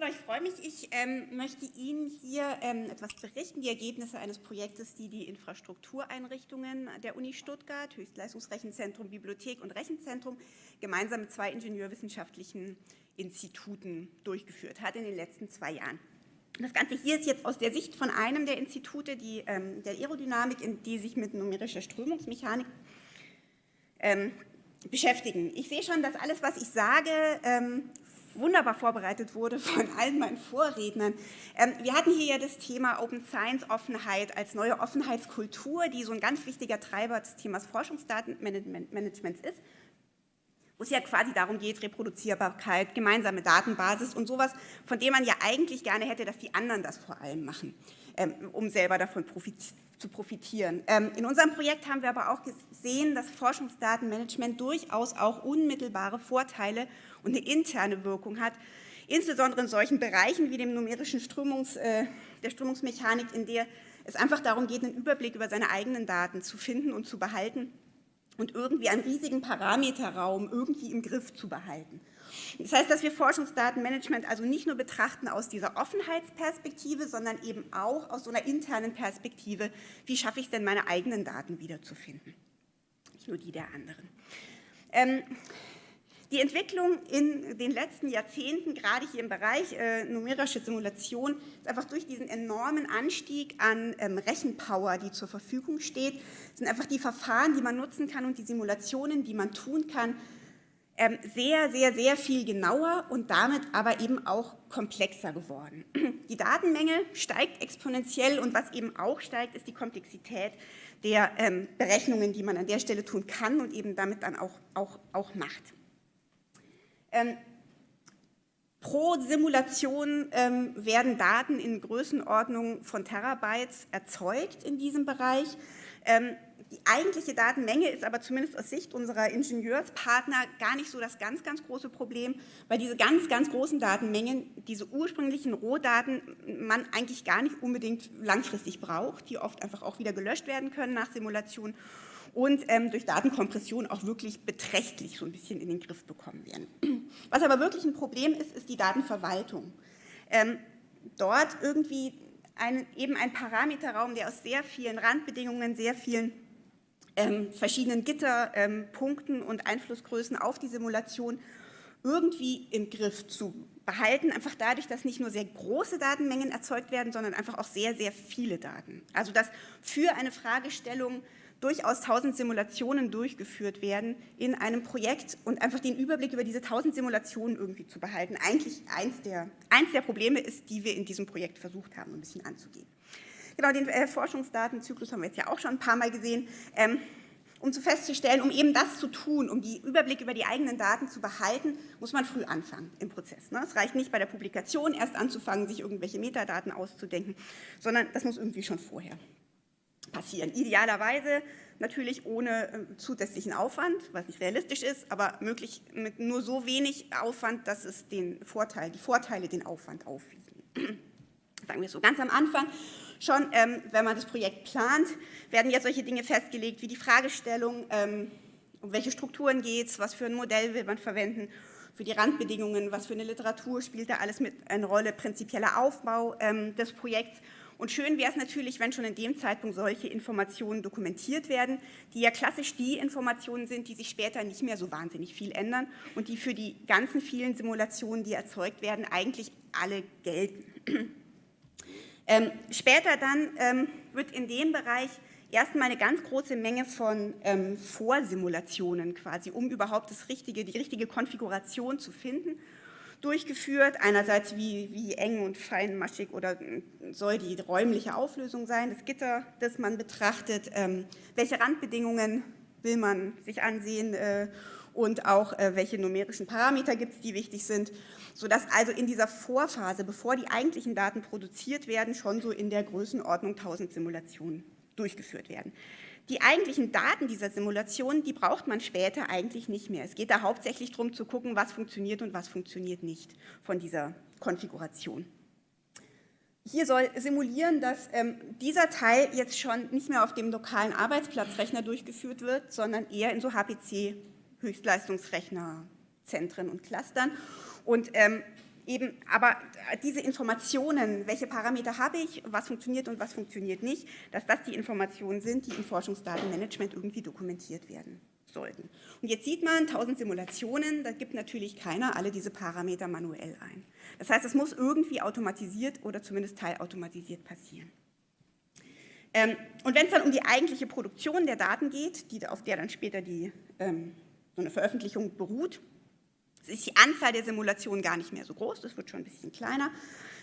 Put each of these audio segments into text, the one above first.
Genau, ich freue mich. Ich ähm, möchte Ihnen hier ähm, etwas berichten, die Ergebnisse eines Projektes, die die Infrastruktureinrichtungen der Uni Stuttgart, Höchstleistungsrechenzentrum, Bibliothek und Rechenzentrum, gemeinsam mit zwei ingenieurwissenschaftlichen Instituten durchgeführt hat in den letzten zwei Jahren. Das Ganze hier ist jetzt aus der Sicht von einem der Institute, die, ähm, der Aerodynamik, in die sich mit numerischer Strömungsmechanik ähm, beschäftigen. Ich sehe schon, dass alles, was ich sage, ähm, wunderbar vorbereitet wurde von allen meinen Vorrednern. Ähm, wir hatten hier ja das Thema Open Science Offenheit als neue Offenheitskultur, die so ein ganz wichtiger Treiber des Themas Forschungsdatenmanagements ist, wo es ja quasi darum geht, Reproduzierbarkeit, gemeinsame Datenbasis und sowas, von dem man ja eigentlich gerne hätte, dass die anderen das vor allem machen, ähm, um selber davon zu profitieren. Ähm, in unserem Projekt haben wir aber auch gesehen, dass Forschungsdatenmanagement durchaus auch unmittelbare Vorteile und eine interne Wirkung hat, insbesondere in solchen Bereichen wie dem numerischen Strömungs, äh, der Strömungsmechanik, in der es einfach darum geht, einen Überblick über seine eigenen Daten zu finden und zu behalten und irgendwie einen riesigen Parameterraum irgendwie im Griff zu behalten. Das heißt, dass wir Forschungsdatenmanagement also nicht nur betrachten aus dieser Offenheitsperspektive, sondern eben auch aus so einer internen Perspektive, wie schaffe ich es denn, meine eigenen Daten wiederzufinden, nicht nur die der anderen. Ähm, die Entwicklung in den letzten Jahrzehnten, gerade hier im Bereich äh, numerische Simulation, ist einfach durch diesen enormen Anstieg an ähm, Rechenpower, die zur Verfügung steht, sind einfach die Verfahren, die man nutzen kann und die Simulationen, die man tun kann, sehr, sehr, sehr viel genauer und damit aber eben auch komplexer geworden. Die Datenmenge steigt exponentiell und was eben auch steigt, ist die Komplexität der ähm, Berechnungen, die man an der Stelle tun kann und eben damit dann auch, auch, auch macht. Ähm, pro Simulation ähm, werden Daten in Größenordnung von Terabytes erzeugt in diesem Bereich. Ähm, die eigentliche Datenmenge ist aber zumindest aus Sicht unserer Ingenieurspartner gar nicht so das ganz, ganz große Problem, weil diese ganz, ganz großen Datenmengen, diese ursprünglichen Rohdaten, man eigentlich gar nicht unbedingt langfristig braucht, die oft einfach auch wieder gelöscht werden können nach Simulation und ähm, durch Datenkompression auch wirklich beträchtlich so ein bisschen in den Griff bekommen werden. Was aber wirklich ein Problem ist, ist die Datenverwaltung. Ähm, dort irgendwie ein, eben ein Parameterraum, der aus sehr vielen Randbedingungen, sehr vielen ähm, verschiedenen Gitterpunkten ähm, und Einflussgrößen auf die Simulation irgendwie im Griff zu behalten, einfach dadurch, dass nicht nur sehr große Datenmengen erzeugt werden, sondern einfach auch sehr, sehr viele Daten. Also dass für eine Fragestellung durchaus tausend Simulationen durchgeführt werden in einem Projekt und einfach den Überblick über diese tausend Simulationen irgendwie zu behalten. Eigentlich eins der, eins der Probleme ist, die wir in diesem Projekt versucht haben, ein bisschen anzugehen. Genau, den äh, Forschungsdatenzyklus haben wir jetzt ja auch schon ein paar Mal gesehen. Ähm, um zu festzustellen, um eben das zu tun, um die Überblick über die eigenen Daten zu behalten, muss man früh anfangen im Prozess. Ne? Es reicht nicht bei der Publikation erst anzufangen, sich irgendwelche Metadaten auszudenken, sondern das muss irgendwie schon vorher passieren. Idealerweise natürlich ohne äh, zusätzlichen Aufwand, was nicht realistisch ist, aber möglich mit nur so wenig Aufwand, dass es den Vorteil, die Vorteile den Aufwand aufwiegen. Sagen wir so ganz am Anfang schon, ähm, wenn man das Projekt plant, werden ja solche Dinge festgelegt wie die Fragestellung, ähm, um welche Strukturen geht es, was für ein Modell will man verwenden, für die Randbedingungen, was für eine Literatur spielt da alles mit eine Rolle, prinzipieller Aufbau ähm, des Projekts und schön wäre es natürlich, wenn schon in dem Zeitpunkt solche Informationen dokumentiert werden, die ja klassisch die Informationen sind, die sich später nicht mehr so wahnsinnig viel ändern und die für die ganzen vielen Simulationen, die erzeugt werden, eigentlich alle gelten. Ähm, später dann ähm, wird in dem Bereich erstmal eine ganz große Menge von ähm, Vorsimulationen quasi, um überhaupt das richtige, die richtige Konfiguration zu finden durchgeführt. Einerseits, wie, wie eng und feinmaschig oder soll die räumliche Auflösung sein, das Gitter, das man betrachtet, ähm, welche Randbedingungen will man sich ansehen äh, und auch äh, welche numerischen Parameter gibt es, die wichtig sind, sodass also in dieser Vorphase, bevor die eigentlichen Daten produziert werden, schon so in der Größenordnung 1000 Simulationen durchgeführt werden. Die eigentlichen Daten dieser Simulation, die braucht man später eigentlich nicht mehr. Es geht da hauptsächlich darum zu gucken, was funktioniert und was funktioniert nicht von dieser Konfiguration. Hier soll simulieren, dass ähm, dieser Teil jetzt schon nicht mehr auf dem lokalen Arbeitsplatzrechner durchgeführt wird, sondern eher in so HPC-Höchstleistungsrechnerzentren und Clustern. Und ähm, eben, aber diese Informationen, welche Parameter habe ich, was funktioniert und was funktioniert nicht, dass das die Informationen sind, die im Forschungsdatenmanagement irgendwie dokumentiert werden sollten. Und jetzt sieht man, 1000 Simulationen, da gibt natürlich keiner alle diese Parameter manuell ein. Das heißt, es muss irgendwie automatisiert oder zumindest teilautomatisiert passieren. Ähm, und wenn es dann um die eigentliche Produktion der Daten geht, die, auf der dann später die, ähm, so eine Veröffentlichung beruht, ist die Anzahl der Simulationen gar nicht mehr so groß, das wird schon ein bisschen kleiner.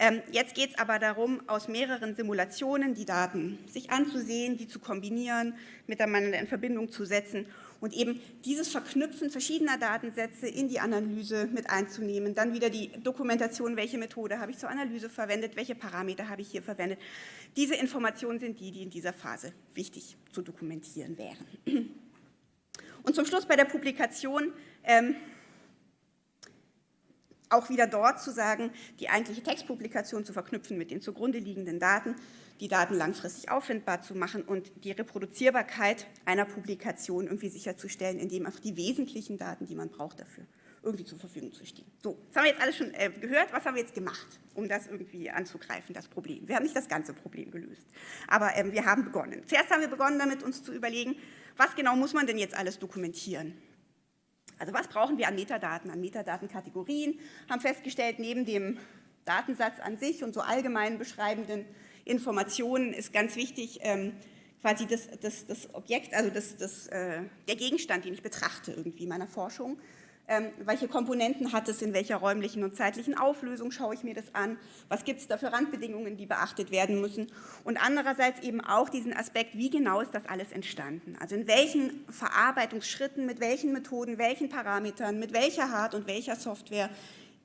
Ähm, jetzt geht es aber darum, aus mehreren Simulationen die Daten sich anzusehen, die zu kombinieren, miteinander in Verbindung zu setzen und eben dieses Verknüpfen verschiedener Datensätze in die Analyse mit einzunehmen. Dann wieder die Dokumentation, welche Methode habe ich zur Analyse verwendet, welche Parameter habe ich hier verwendet. Diese Informationen sind die, die in dieser Phase wichtig zu dokumentieren wären. Und zum Schluss bei der Publikation ähm, auch wieder dort zu sagen, die eigentliche Textpublikation zu verknüpfen mit den zugrunde liegenden Daten, die Daten langfristig auffindbar zu machen und die Reproduzierbarkeit einer Publikation irgendwie sicherzustellen, indem einfach die wesentlichen Daten, die man braucht dafür, irgendwie zur Verfügung zu stehen. So, das haben wir jetzt alles schon äh, gehört. Was haben wir jetzt gemacht, um das irgendwie anzugreifen, das Problem? Wir haben nicht das ganze Problem gelöst, aber ähm, wir haben begonnen. Zuerst haben wir begonnen, damit uns zu überlegen, was genau muss man denn jetzt alles dokumentieren? Also was brauchen wir an Metadaten, an Metadatenkategorien? Haben festgestellt, neben dem Datensatz an sich und so allgemein beschreibenden Informationen ist ganz wichtig, ähm, quasi das, das, das, Objekt, also das, das, äh, der Gegenstand, den ich betrachte irgendwie in meiner Forschung. Ähm, welche Komponenten hat es, in welcher räumlichen und zeitlichen Auflösung schaue ich mir das an, was gibt es da für Randbedingungen, die beachtet werden müssen? Und andererseits eben auch diesen Aspekt, wie genau ist das alles entstanden, also in welchen Verarbeitungsschritten, mit welchen Methoden, welchen Parametern, mit welcher Hard- und welcher Software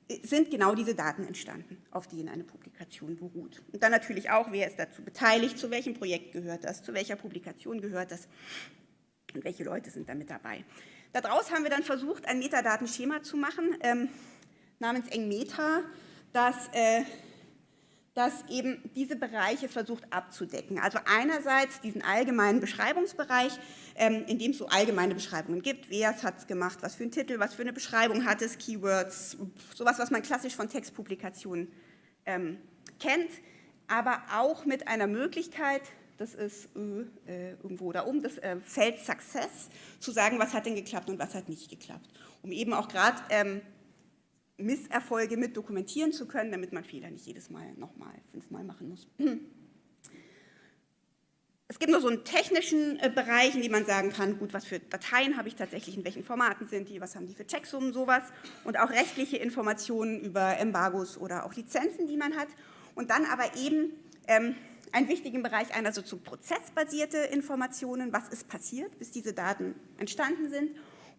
äh, sind genau diese Daten entstanden, auf denen eine Publikation beruht. Und dann natürlich auch, wer ist dazu beteiligt, zu welchem Projekt gehört das, zu welcher Publikation gehört das? Und welche Leute sind damit dabei. Daraus haben wir dann versucht, ein Metadatenschema zu machen, ähm, namens EngMeta, das, äh, das eben diese Bereiche versucht abzudecken. Also einerseits diesen allgemeinen Beschreibungsbereich, ähm, in dem es so allgemeine Beschreibungen gibt. Wer hat es gemacht, was für einen Titel, was für eine Beschreibung hat es, Keywords, sowas, was man klassisch von Textpublikationen ähm, kennt, aber auch mit einer Möglichkeit, das ist äh, irgendwo da oben, das äh, Feld Success, zu sagen, was hat denn geklappt und was hat nicht geklappt. Um eben auch gerade ähm, Misserfolge mit dokumentieren zu können, damit man Fehler nicht jedes Mal nochmal fünfmal machen muss. Es gibt noch so einen technischen äh, Bereich, in dem man sagen kann, gut, was für Dateien habe ich tatsächlich, in welchen Formaten sind die, was haben die für Checksummen, sowas. Und auch rechtliche Informationen über Embargos oder auch Lizenzen, die man hat. Und dann aber eben ähm, einen wichtigen Bereich einer so zu prozessbasierte Informationen, was ist passiert, bis diese Daten entstanden sind.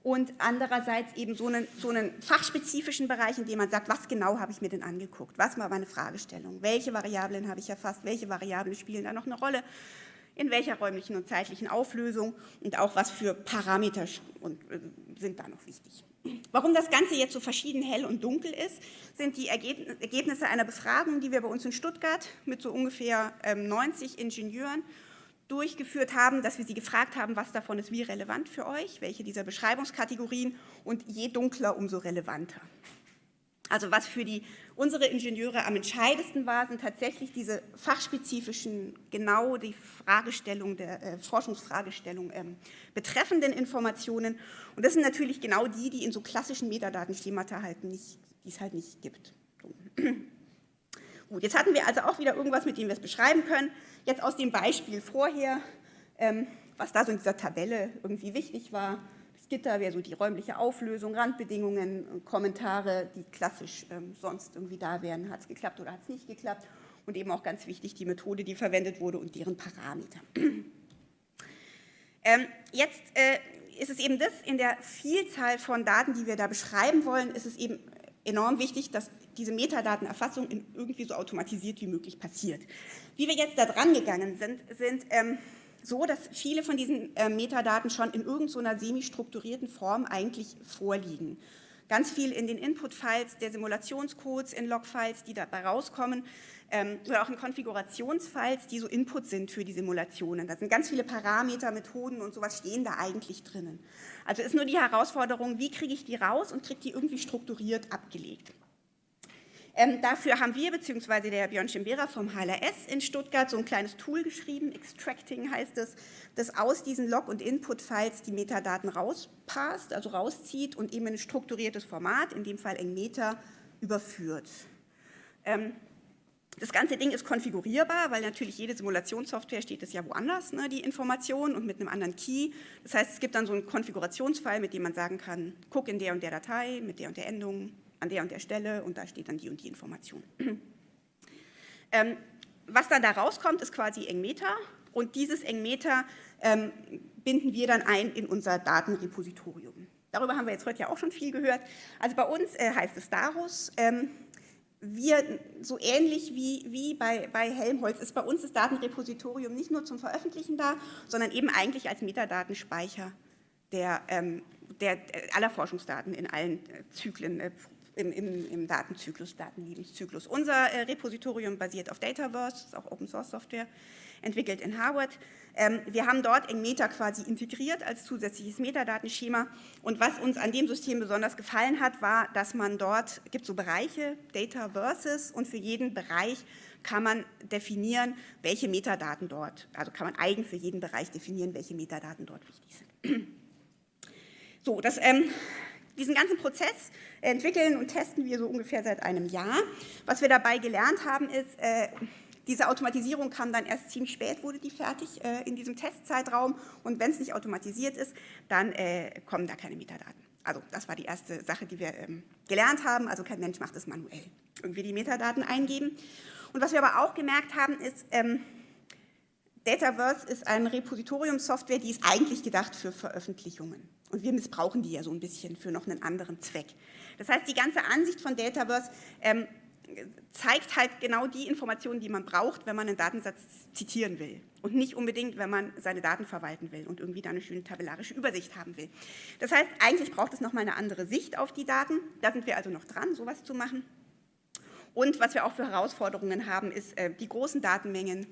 Und andererseits eben so einen, so einen fachspezifischen Bereich, in dem man sagt, was genau habe ich mir denn angeguckt, was war meine Fragestellung, welche Variablen habe ich erfasst, welche Variablen spielen da noch eine Rolle, in welcher räumlichen und zeitlichen Auflösung? Und auch was für Parameter äh, sind da noch wichtig. Warum das Ganze jetzt so verschieden hell und dunkel ist, sind die Ergebnisse einer Befragung, die wir bei uns in Stuttgart mit so ungefähr 90 ähm, Ingenieuren durchgeführt haben, dass wir sie gefragt haben, was davon ist wie relevant für euch, welche dieser Beschreibungskategorien und je dunkler, umso relevanter. Also was für die, unsere Ingenieure am entscheidendsten war, sind tatsächlich diese fachspezifischen, genau die Fragestellung der äh, Forschungsfragestellung ähm, betreffenden Informationen. Und das sind natürlich genau die, die in so klassischen Metadatenschemata halt nicht, die es halt nicht gibt. So. Gut, jetzt hatten wir also auch wieder irgendwas, mit dem wir es beschreiben können. Jetzt aus dem Beispiel vorher, ähm, was da so in dieser Tabelle irgendwie wichtig war, Gitter wäre so die räumliche Auflösung, Randbedingungen, Kommentare, die klassisch ähm, sonst irgendwie da wären. Hat es geklappt oder hat es nicht geklappt? Und eben auch ganz wichtig die Methode, die verwendet wurde und deren Parameter. ähm, jetzt äh, ist es eben das, in der Vielzahl von Daten, die wir da beschreiben wollen, ist es eben enorm wichtig, dass diese Metadatenerfassung irgendwie so automatisiert wie möglich passiert. Wie wir jetzt da dran gegangen sind, sind ähm, so, dass viele von diesen äh, Metadaten schon in irgendeiner semi-strukturierten Form eigentlich vorliegen. Ganz viel in den Input-Files der Simulationscodes, in Log-Files, die dabei rauskommen, ähm, oder auch in Konfigurationsfiles, die so Input sind für die Simulationen. Da sind ganz viele Parameter, Methoden und sowas stehen da eigentlich drinnen. Also ist nur die Herausforderung, wie kriege ich die raus und kriege die irgendwie strukturiert abgelegt. Ähm, dafür haben wir, beziehungsweise der Björn Schimbera vom HLRS in Stuttgart, so ein kleines Tool geschrieben, Extracting heißt es, das aus diesen Log- und Input-Files die Metadaten rauspasst, also rauszieht und eben in ein strukturiertes Format, in dem Fall Engmeter, überführt. Ähm, das ganze Ding ist konfigurierbar, weil natürlich jede Simulationssoftware steht es ja woanders, ne, die Information und mit einem anderen Key. Das heißt, es gibt dann so einen Konfigurationsfile, mit dem man sagen kann, guck in der und der Datei mit der und der Endung an der und der Stelle und da steht dann die und die Information. ähm, was dann da rauskommt, ist quasi Engmeter und dieses Engmeter ähm, binden wir dann ein in unser Datenrepositorium. Darüber haben wir jetzt heute ja auch schon viel gehört. Also bei uns äh, heißt es Darus. Ähm, wir, so ähnlich wie, wie bei, bei Helmholtz, ist bei uns das Datenrepositorium nicht nur zum Veröffentlichen da, sondern eben eigentlich als Metadatenspeicher der, ähm, der, aller Forschungsdaten in allen äh, Zyklen, äh, im, im, im, Datenzyklus, Datenlebenszyklus. Unser äh, Repositorium basiert auf Dataverse, ist auch Open Source Software, entwickelt in Harvard. Ähm, wir haben dort Engmeta quasi integriert als zusätzliches Metadatenschema und was uns an dem System besonders gefallen hat, war, dass man dort, gibt so Bereiche, Data Versus und für jeden Bereich kann man definieren, welche Metadaten dort, also kann man eigen für jeden Bereich definieren, welche Metadaten dort wichtig sind. So, das, ähm, diesen ganzen Prozess entwickeln und testen wir so ungefähr seit einem Jahr. Was wir dabei gelernt haben, ist, äh, diese Automatisierung kam dann erst ziemlich spät, wurde die fertig äh, in diesem Testzeitraum. Und wenn es nicht automatisiert ist, dann äh, kommen da keine Metadaten. Also das war die erste Sache, die wir ähm, gelernt haben. Also kein Mensch macht es manuell. Irgendwie die Metadaten eingeben. Und was wir aber auch gemerkt haben, ist, ähm, Dataverse ist eine Repositoriumssoftware, die ist eigentlich gedacht für Veröffentlichungen. Und wir missbrauchen die ja so ein bisschen für noch einen anderen Zweck. Das heißt, die ganze Ansicht von Dataverse ähm, zeigt halt genau die Informationen, die man braucht, wenn man einen Datensatz zitieren will und nicht unbedingt, wenn man seine Daten verwalten will und irgendwie da eine schöne tabellarische Übersicht haben will. Das heißt, eigentlich braucht es nochmal eine andere Sicht auf die Daten. Da sind wir also noch dran, sowas zu machen. Und was wir auch für Herausforderungen haben, ist äh, die großen Datenmengen.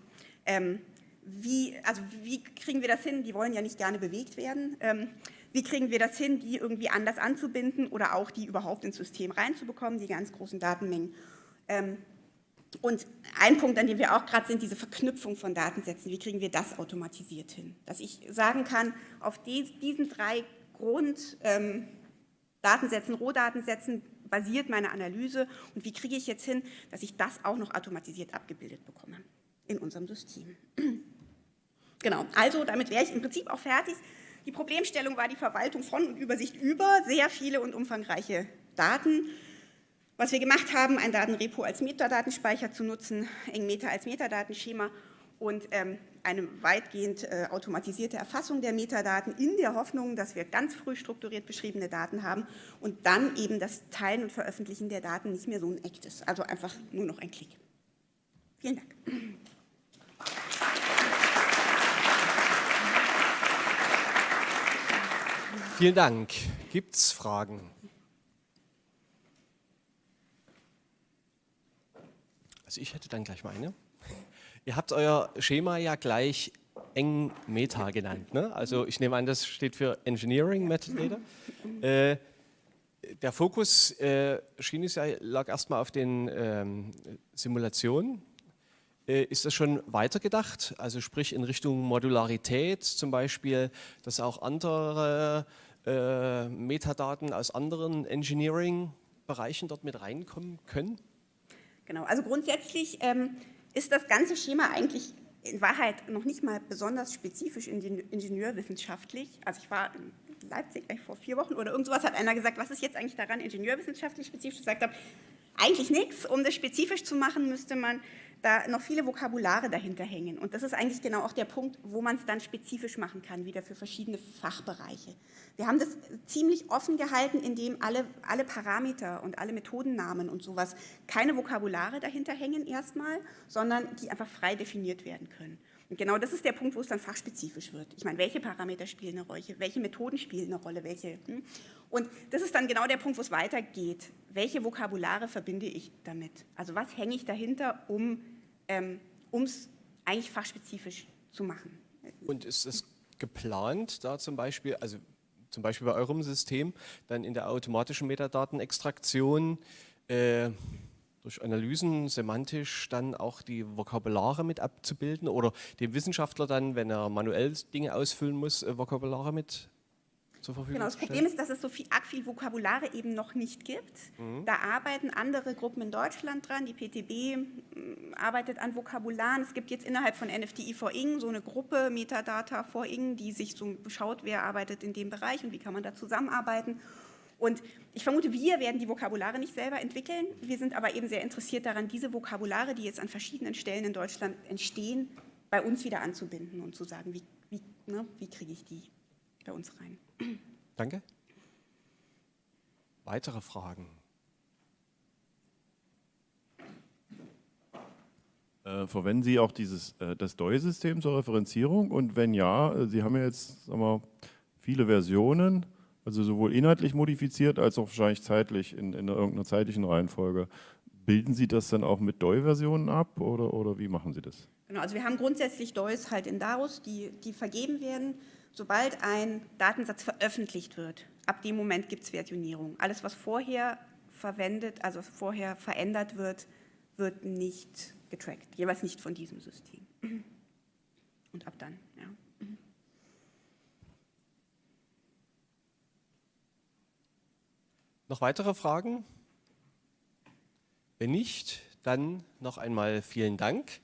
Ähm, wie, also wie kriegen wir das hin? Die wollen ja nicht gerne bewegt werden. Ähm, wie kriegen wir das hin, die irgendwie anders anzubinden oder auch die überhaupt ins System reinzubekommen, die ganz großen Datenmengen? Ähm, und ein Punkt, an dem wir auch gerade sind, diese Verknüpfung von Datensätzen. Wie kriegen wir das automatisiert hin? Dass ich sagen kann, auf diesen drei Grunddatensätzen, ähm, Rohdatensätzen basiert meine Analyse und wie kriege ich jetzt hin, dass ich das auch noch automatisiert abgebildet bekomme in unserem System. Genau, also damit wäre ich im Prinzip auch fertig. Die Problemstellung war die Verwaltung von und Übersicht über sehr viele und umfangreiche Daten. Was wir gemacht haben, ein Datenrepo als Metadatenspeicher zu nutzen, Engmeta als Metadatenschema und ähm, eine weitgehend äh, automatisierte Erfassung der Metadaten in der Hoffnung, dass wir ganz früh strukturiert beschriebene Daten haben und dann eben das Teilen und Veröffentlichen der Daten nicht mehr so ein Act ist, also einfach nur noch ein Klick. Vielen Dank. Vielen Dank. Gibt es Fragen? Also ich hätte dann gleich mal eine. Ihr habt euer Schema ja gleich eng Meta genannt. Ne? Also ich nehme an, das steht für Engineering Metadata. Äh, der Fokus äh, schien es ja, lag erstmal auf den ähm, Simulationen. Äh, ist das schon weitergedacht? Also sprich in Richtung Modularität zum Beispiel, dass auch andere äh, Metadaten aus anderen Engineering-Bereichen dort mit reinkommen können? Genau, also grundsätzlich ähm, ist das ganze Schema eigentlich in Wahrheit noch nicht mal besonders spezifisch ingenieurwissenschaftlich. Also ich war in Leipzig vor vier Wochen oder irgend sowas hat einer gesagt, was ist jetzt eigentlich daran ingenieurwissenschaftlich spezifisch? Ich gesagt habe, eigentlich nichts. Um das spezifisch zu machen, müsste man da noch viele Vokabulare dahinter hängen. Und das ist eigentlich genau auch der Punkt, wo man es dann spezifisch machen kann, wieder für verschiedene Fachbereiche. Wir haben das ziemlich offen gehalten, indem alle, alle Parameter und alle Methodennamen und sowas keine Vokabulare dahinter hängen erstmal, sondern die einfach frei definiert werden können. Und genau das ist der Punkt, wo es dann fachspezifisch wird. Ich meine, welche Parameter spielen eine Rolle, welche Methoden spielen eine Rolle, welche. Hm? Und das ist dann genau der Punkt, wo es weitergeht. Welche Vokabulare verbinde ich damit? Also was hänge ich dahinter, um ähm, es eigentlich fachspezifisch zu machen? Und ist es geplant, da zum Beispiel, also zum Beispiel bei eurem System, dann in der automatischen Metadatenextraktion äh, durch Analysen semantisch dann auch die Vokabulare mit abzubilden oder dem Wissenschaftler dann, wenn er manuell Dinge ausfüllen muss, äh, Vokabulare mit zur Verfügung Genau, das Problem ist, dass es so viel, arg viel Vokabulare eben noch nicht gibt. Mhm. Da arbeiten andere Gruppen in Deutschland dran. Die PTB mm, arbeitet an Vokabularen. Es gibt jetzt innerhalb von NFTI for Ing so eine Gruppe, Metadata for Ing, die sich so schaut, wer arbeitet in dem Bereich und wie kann man da zusammenarbeiten. Und ich vermute, wir werden die Vokabulare nicht selber entwickeln. Wir sind aber eben sehr interessiert daran, diese Vokabulare, die jetzt an verschiedenen Stellen in Deutschland entstehen, bei uns wieder anzubinden und zu sagen, wie, wie, ne, wie kriege ich die bei uns rein. Danke. Weitere Fragen? Äh, verwenden Sie auch dieses, äh, das DOI-System zur Referenzierung? Und wenn ja, äh, Sie haben ja jetzt sagen wir, viele Versionen. Also sowohl inhaltlich modifiziert als auch wahrscheinlich zeitlich in, in irgendeiner zeitlichen Reihenfolge. Bilden Sie das dann auch mit DOI-Versionen ab oder, oder wie machen Sie das? Genau, also wir haben grundsätzlich DOIs halt in Darus, die, die vergeben werden. Sobald ein Datensatz veröffentlicht wird, ab dem Moment gibt es Versionierung. Alles, was vorher verwendet, also vorher verändert wird, wird nicht getrackt, jeweils nicht von diesem System. Und ab dann, ja. Noch weitere Fragen? Wenn nicht, dann noch einmal vielen Dank.